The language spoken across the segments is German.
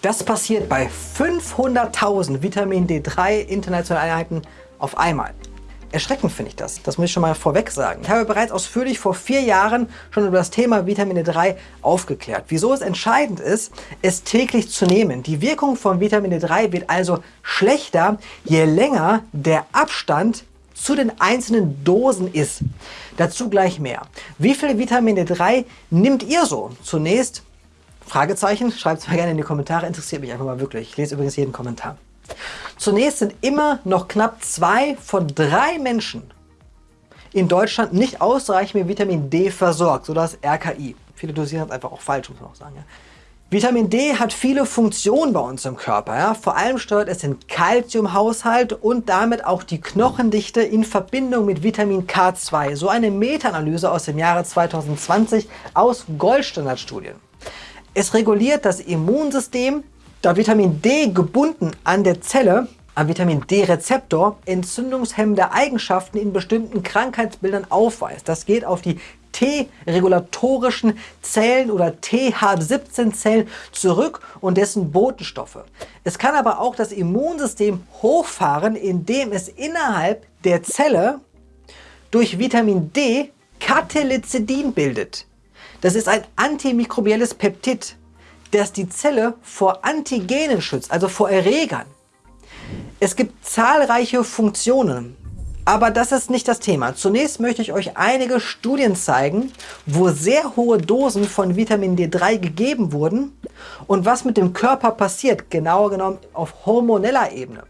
Das passiert bei 500.000 Vitamin D3 internationalen Einheiten auf einmal. Erschreckend finde ich das, das muss ich schon mal vorweg sagen. Ich habe bereits ausführlich vor vier Jahren schon über das Thema Vitamin D3 aufgeklärt. Wieso es entscheidend ist, es täglich zu nehmen. Die Wirkung von Vitamin D3 wird also schlechter, je länger der Abstand zu den einzelnen Dosen ist. Dazu gleich mehr. Wie viel Vitamin D3 nimmt ihr so? Zunächst Fragezeichen, schreibt es mal gerne in die Kommentare, interessiert mich einfach mal wirklich. Ich lese übrigens jeden Kommentar. Zunächst sind immer noch knapp zwei von drei Menschen in Deutschland nicht ausreichend mit Vitamin D versorgt, so das RKI. Viele dosieren es einfach auch falsch, muss man auch sagen. Ja. Vitamin D hat viele Funktionen bei uns im Körper. Ja. Vor allem steuert es den Kalziumhaushalt und damit auch die Knochendichte in Verbindung mit Vitamin K2. So eine Meta-Analyse aus dem Jahre 2020 aus Goldstandardstudien. Es reguliert das Immunsystem, da Vitamin D gebunden an der Zelle, am Vitamin D-Rezeptor, entzündungshemmende Eigenschaften in bestimmten Krankheitsbildern aufweist. Das geht auf die T-regulatorischen Zellen oder TH17-Zellen zurück und dessen Botenstoffe. Es kann aber auch das Immunsystem hochfahren, indem es innerhalb der Zelle durch Vitamin D Catelicidin bildet. Das ist ein antimikrobielles Peptid das die Zelle vor Antigenen schützt, also vor Erregern. Es gibt zahlreiche Funktionen, aber das ist nicht das Thema. Zunächst möchte ich euch einige Studien zeigen, wo sehr hohe Dosen von Vitamin D3 gegeben wurden und was mit dem Körper passiert, genauer genommen auf hormoneller Ebene.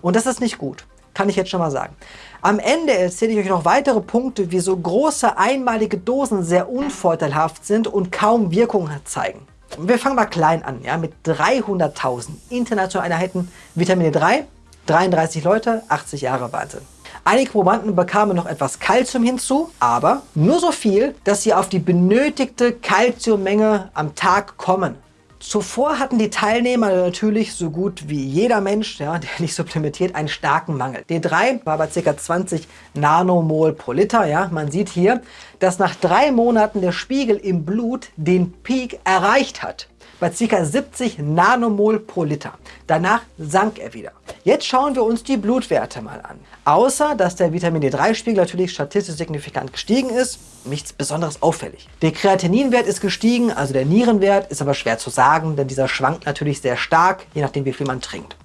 Und das ist nicht gut, kann ich jetzt schon mal sagen. Am Ende erzähle ich euch noch weitere Punkte, wieso große einmalige Dosen sehr unvorteilhaft sind und kaum Wirkung zeigen. Wir fangen mal klein an, ja, mit 300.000 internationalen Einheiten Vitamin D3, 33 Leute, 80 Jahre Wahnsinn. Einige Probanden bekamen noch etwas Kalzium hinzu, aber nur so viel, dass sie auf die benötigte Kalziummenge am Tag kommen. Zuvor hatten die Teilnehmer natürlich so gut wie jeder Mensch, ja, der nicht supplementiert, einen starken Mangel. D3 war bei ca. 20 Nanomol pro Liter. Ja. Man sieht hier, dass nach drei Monaten der Spiegel im Blut den Peak erreicht hat bei ca. 70 Nanomol pro Liter. Danach sank er wieder. Jetzt schauen wir uns die Blutwerte mal an. Außer, dass der Vitamin D3-Spiegel natürlich statistisch signifikant gestiegen ist, nichts besonderes auffällig. Der Kreatininwert ist gestiegen, also der Nierenwert, ist aber schwer zu sagen, denn dieser schwankt natürlich sehr stark, je nachdem wie viel man trinkt.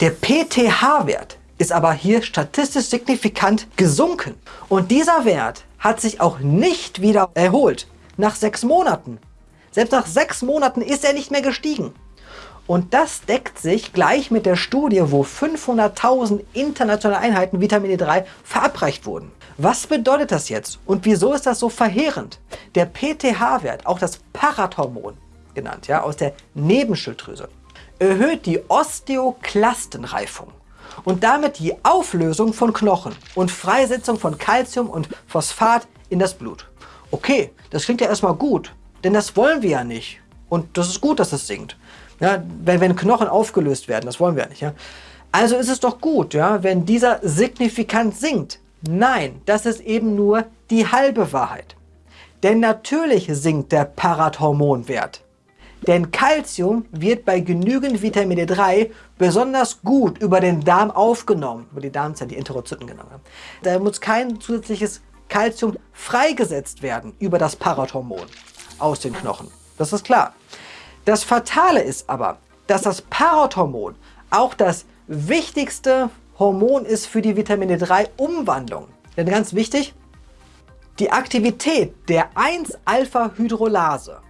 Der PTH-Wert ist aber hier statistisch signifikant gesunken. Und dieser Wert hat sich auch nicht wieder erholt. Nach sechs Monaten selbst nach sechs Monaten ist er nicht mehr gestiegen. Und das deckt sich gleich mit der Studie, wo 500.000 internationale Einheiten Vitamin D3 verabreicht wurden. Was bedeutet das jetzt und wieso ist das so verheerend? Der PTH-Wert, auch das Parathormon genannt, ja, aus der Nebenschilddrüse, erhöht die Osteoklastenreifung und damit die Auflösung von Knochen und Freisetzung von Calcium und Phosphat in das Blut. Okay, das klingt ja erstmal gut, denn das wollen wir ja nicht. Und das ist gut, dass es sinkt. Ja, wenn, wenn Knochen aufgelöst werden, das wollen wir ja nicht. Ja? Also ist es doch gut, ja, wenn dieser signifikant sinkt. Nein, das ist eben nur die halbe Wahrheit. Denn natürlich sinkt der Parathormonwert. Denn Calcium wird bei genügend Vitamin D3 besonders gut über den Darm aufgenommen, über die Darmzellen, die Enterozyten genannt. Da muss kein zusätzliches Calcium freigesetzt werden über das Parathormon aus den Knochen. Das ist klar. Das Fatale ist aber, dass das Parathormon auch das wichtigste Hormon ist für die Vitamin D3-Umwandlung. Denn ganz wichtig, die Aktivität der 1-Alpha-Hydrolase,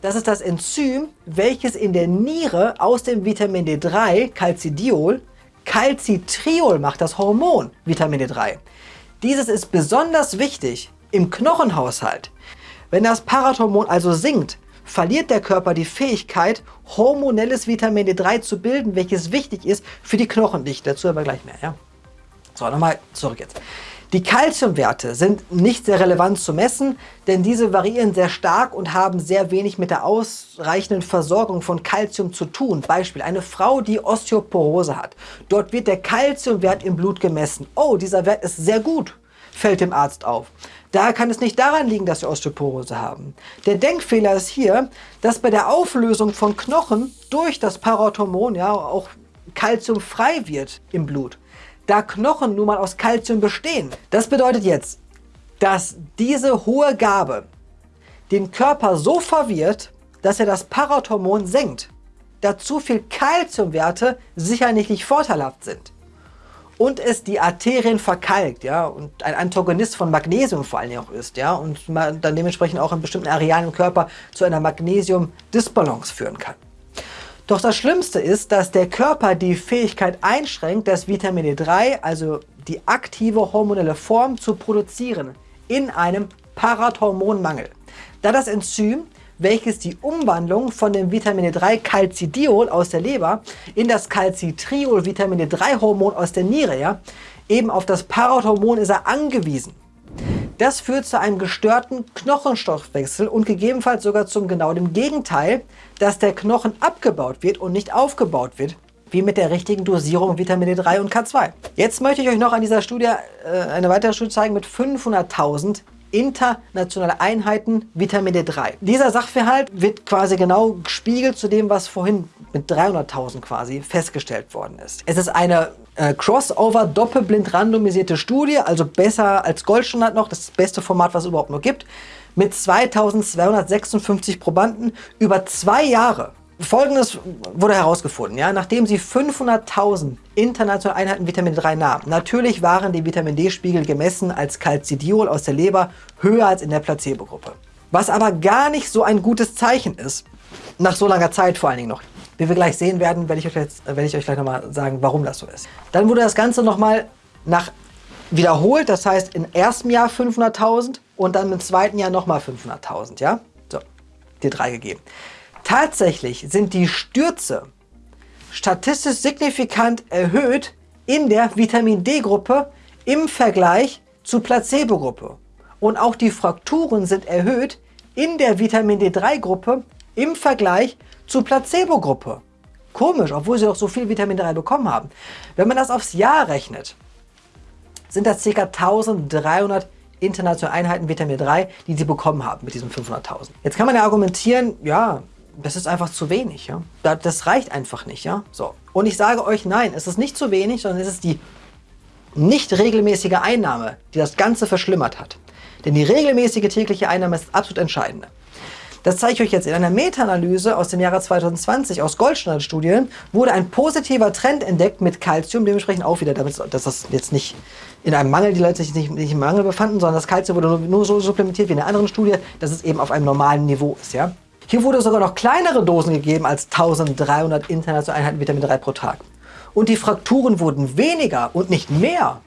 das ist das Enzym, welches in der Niere aus dem Vitamin D3, Calcidiol, Calcitriol macht, das Hormon Vitamin D3. Dieses ist besonders wichtig im Knochenhaushalt, wenn das Parathormon also sinkt, verliert der Körper die Fähigkeit, hormonelles Vitamin D3 zu bilden, welches wichtig ist für die Knochendichte. Dazu aber gleich mehr. Ja? So, nochmal zurück jetzt. Die Kalziumwerte sind nicht sehr relevant zu messen, denn diese variieren sehr stark und haben sehr wenig mit der ausreichenden Versorgung von Kalzium zu tun. Beispiel, eine Frau, die Osteoporose hat. Dort wird der Kalziumwert im Blut gemessen. Oh, dieser Wert ist sehr gut. Fällt dem Arzt auf. Da kann es nicht daran liegen, dass sie Osteoporose haben. Der Denkfehler ist hier, dass bei der Auflösung von Knochen durch das Parathormon ja auch Kalzium frei wird im Blut. Da Knochen nun mal aus Kalzium bestehen. Das bedeutet jetzt, dass diese hohe Gabe den Körper so verwirrt, dass er das Parathormon senkt. Da zu viel Kalziumwerte sicherlich nicht vorteilhaft sind und es die Arterien verkalkt, ja, und ein Antagonist von Magnesium vor Dingen auch ist, ja, und man dann dementsprechend auch in bestimmten Arealen im Körper zu einer Magnesium-Disbalance führen kann. Doch das Schlimmste ist, dass der Körper die Fähigkeit einschränkt, das Vitamin D3, also die aktive hormonelle Form, zu produzieren in einem Parathormonmangel. Da das Enzym welches die Umwandlung von dem Vitamin D3 Calcidiol aus der Leber in das Calcitriol Vitamin D3 Hormon aus der Niere, ja, eben auf das Parathormon ist er angewiesen. Das führt zu einem gestörten Knochenstoffwechsel und gegebenenfalls sogar zum genau dem Gegenteil, dass der Knochen abgebaut wird und nicht aufgebaut wird, wie mit der richtigen Dosierung Vitamin D3 und K2. Jetzt möchte ich euch noch an dieser Studie äh, eine weitere Studie zeigen mit 500.000 internationale Einheiten Vitamin D3. Dieser Sachverhalt wird quasi genau gespiegelt zu dem, was vorhin mit 300.000 quasi festgestellt worden ist. Es ist eine äh, Crossover doppelblind randomisierte Studie, also besser als Goldstandard noch, das, das beste Format, was es überhaupt nur gibt, mit 2256 Probanden über zwei Jahre. Folgendes wurde herausgefunden, ja, nachdem sie 500.000 internationale Einheiten Vitamin D3 nahmen. Natürlich waren die Vitamin D-Spiegel gemessen als Calcidiol aus der Leber höher als in der Placebo-Gruppe. Was aber gar nicht so ein gutes Zeichen ist, nach so langer Zeit vor allen Dingen noch. Wie wir gleich sehen werden, werde ich euch, jetzt, werde ich euch gleich nochmal sagen, warum das so ist. Dann wurde das Ganze nochmal nach wiederholt, das heißt im ersten Jahr 500.000 und dann im zweiten Jahr nochmal 500.000, ja? So, dir drei gegeben. Tatsächlich sind die Stürze statistisch signifikant erhöht in der Vitamin D-Gruppe im Vergleich zur Placebo-Gruppe. Und auch die Frakturen sind erhöht in der Vitamin D3-Gruppe im Vergleich zur Placebo-Gruppe. Komisch, obwohl sie auch so viel Vitamin D3 bekommen haben. Wenn man das aufs Jahr rechnet, sind das ca. 1300 internationale Einheiten Vitamin D3, die sie bekommen haben mit diesen 500.000. Jetzt kann man ja argumentieren, ja, das ist einfach zu wenig. Ja? Das reicht einfach nicht. Ja? So. Und ich sage euch, nein, es ist nicht zu wenig, sondern es ist die nicht regelmäßige Einnahme, die das Ganze verschlimmert hat. Denn die regelmäßige tägliche Einnahme ist absolut entscheidend. Das zeige ich euch jetzt in einer Meta-Analyse aus dem Jahre 2020 aus Goldstandard-Studien, wurde ein positiver Trend entdeckt mit Calcium, dementsprechend auch wieder, damit, dass das jetzt nicht in einem Mangel, die Leute sich nicht, nicht im Mangel befanden, sondern das Calcium wurde nur, nur so supplementiert wie in einer anderen Studie, dass es eben auf einem normalen Niveau ist. Ja? Hier wurde sogar noch kleinere Dosen gegeben als 1300 internationale Einheiten Vitamin 3 pro Tag. Und die Frakturen wurden weniger und nicht mehr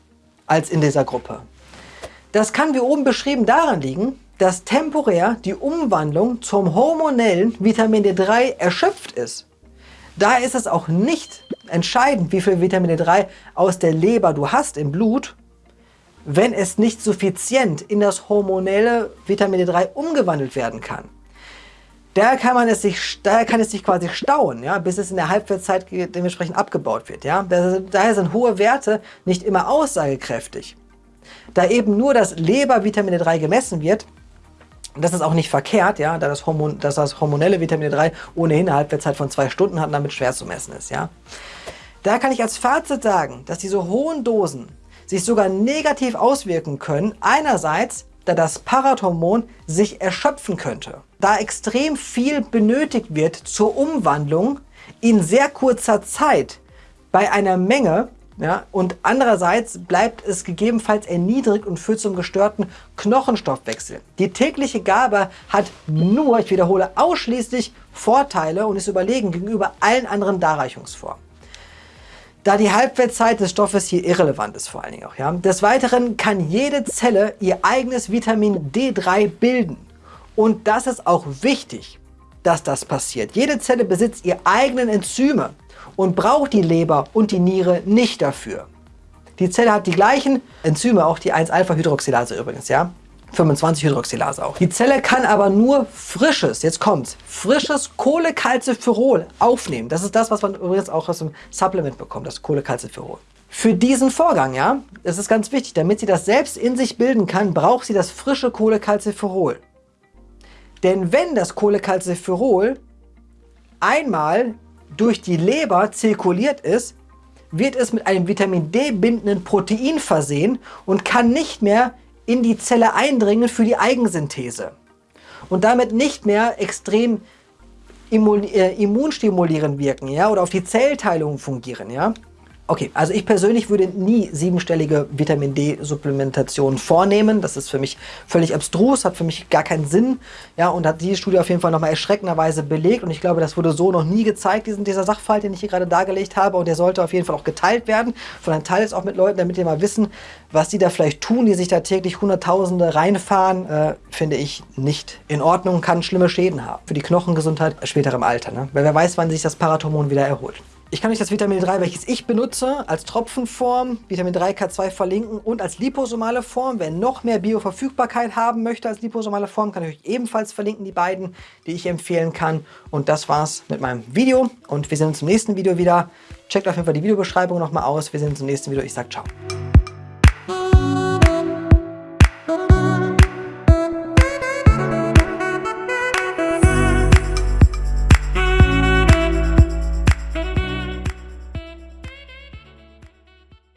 als in dieser Gruppe. Das kann wie oben beschrieben daran liegen, dass temporär die Umwandlung zum hormonellen Vitamin D3 erschöpft ist. Daher ist es auch nicht entscheidend, wie viel Vitamin D3 aus der Leber du hast im Blut, wenn es nicht suffizient in das hormonelle Vitamin D3 umgewandelt werden kann. Daher kann, man es sich, daher kann es sich quasi stauen, ja, bis es in der Halbwertszeit dementsprechend abgebaut wird. Ja. Daher sind hohe Werte nicht immer aussagekräftig. Da eben nur das Leber-Vitamin D3 gemessen wird, das ist auch nicht verkehrt, ja, da das, Hormon, dass das hormonelle Vitamin D3 ohnehin eine Halbwertszeit von zwei Stunden hat und damit schwer zu messen ist. Ja. Da kann ich als Fazit sagen, dass diese hohen Dosen sich sogar negativ auswirken können. Einerseits da das Parathormon sich erschöpfen könnte. Da extrem viel benötigt wird zur Umwandlung in sehr kurzer Zeit bei einer Menge ja, und andererseits bleibt es gegebenenfalls erniedrigt und führt zum gestörten Knochenstoffwechsel. Die tägliche Gabe hat nur, ich wiederhole, ausschließlich Vorteile und ist überlegen gegenüber allen anderen Darreichungsformen da die Halbwertszeit des Stoffes hier irrelevant ist vor allen Dingen auch. Ja. Des Weiteren kann jede Zelle ihr eigenes Vitamin D3 bilden. Und das ist auch wichtig, dass das passiert. Jede Zelle besitzt ihre eigenen Enzyme und braucht die Leber und die Niere nicht dafür. Die Zelle hat die gleichen Enzyme, auch die 1-Alpha-Hydroxylase übrigens, ja. 25-Hydroxylase auch. Die Zelle kann aber nur frisches, jetzt kommt's, frisches Cholecalciferol aufnehmen. Das ist das, was man übrigens auch aus dem Supplement bekommt, das Cholecalciferol. Für diesen Vorgang, ja, das ist ganz wichtig, damit sie das selbst in sich bilden kann, braucht sie das frische Cholecalciferol. Denn wenn das Cholecalciferol einmal durch die Leber zirkuliert ist, wird es mit einem Vitamin D bindenden Protein versehen und kann nicht mehr in die Zelle eindringen für die Eigensynthese. Und damit nicht mehr extrem äh, immunstimulierend wirken ja, oder auf die Zellteilung fungieren. Ja. Okay, also ich persönlich würde nie siebenstellige Vitamin D-Supplementation vornehmen. Das ist für mich völlig abstrus, hat für mich gar keinen Sinn. Ja, und hat diese Studie auf jeden Fall nochmal erschreckenderweise belegt. Und ich glaube, das wurde so noch nie gezeigt, diesen, dieser Sachverhalt, den ich hier gerade dargelegt habe. Und der sollte auf jeden Fall auch geteilt werden. Von einem Teil ist auch mit Leuten, damit die mal wissen, was die da vielleicht tun, die sich da täglich Hunderttausende reinfahren, äh, finde ich nicht in Ordnung, kann schlimme Schäden haben. Für die Knochengesundheit später im Alter. Ne? Weil wer weiß, wann sich das Parathormon wieder erholt. Ich kann euch das Vitamin 3, welches ich benutze, als Tropfenform, Vitamin 3 K2 verlinken und als liposomale Form. Wer noch mehr Bioverfügbarkeit haben möchte als liposomale Form, kann ich euch ebenfalls verlinken, die beiden, die ich empfehlen kann. Und das war's mit meinem Video und wir sehen uns im nächsten Video wieder. Checkt auf jeden Fall die Videobeschreibung nochmal aus. Wir sehen uns im nächsten Video. Ich sag ciao.